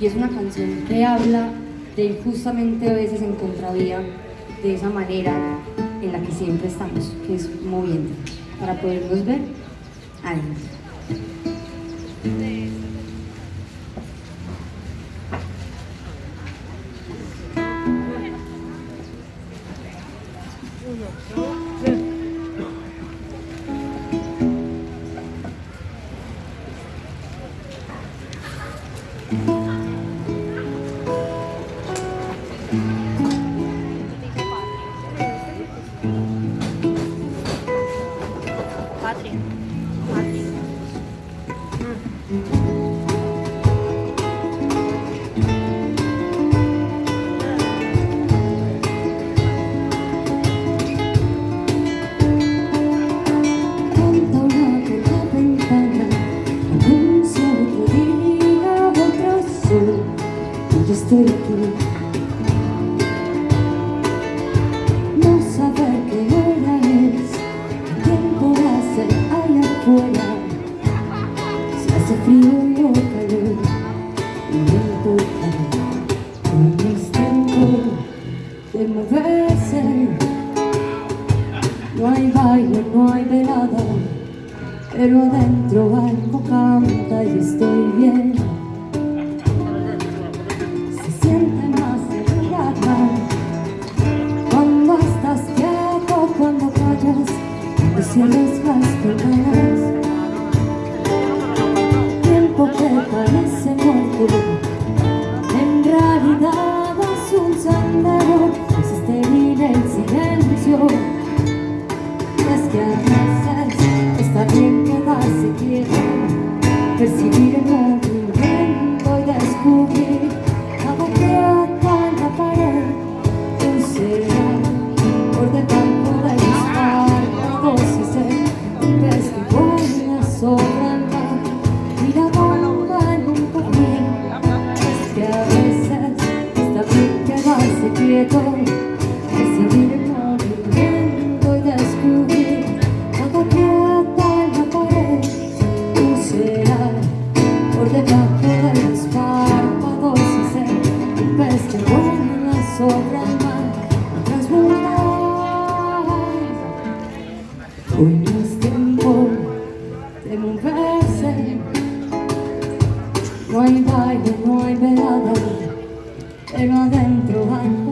y es una canción que habla de justamente a veces en contravía de esa manera en la que siempre estamos, que es moviendo. Para podernos ver, adelante. No saber qué hora es Qué tiempo hace allá afuera Si hace frío o calor Y no importa No es tiempo de moverse. No hay baile, no hay velada Pero adentro algo canta y estoy bien las penas Tiempo que parece muerto. En realidad es un sendero. Es estéril el silencio. Es que a veces está bien quedarse quieto Percibir el Recibir el movimiento y descubrir Cada quieta en la pared Tú serás por debajo de los párpados Y ser un pez que vuela sobre el mar a transmutar Hoy no es tiempo de moverse. No hay baile, no hay velada. Pero adentro algo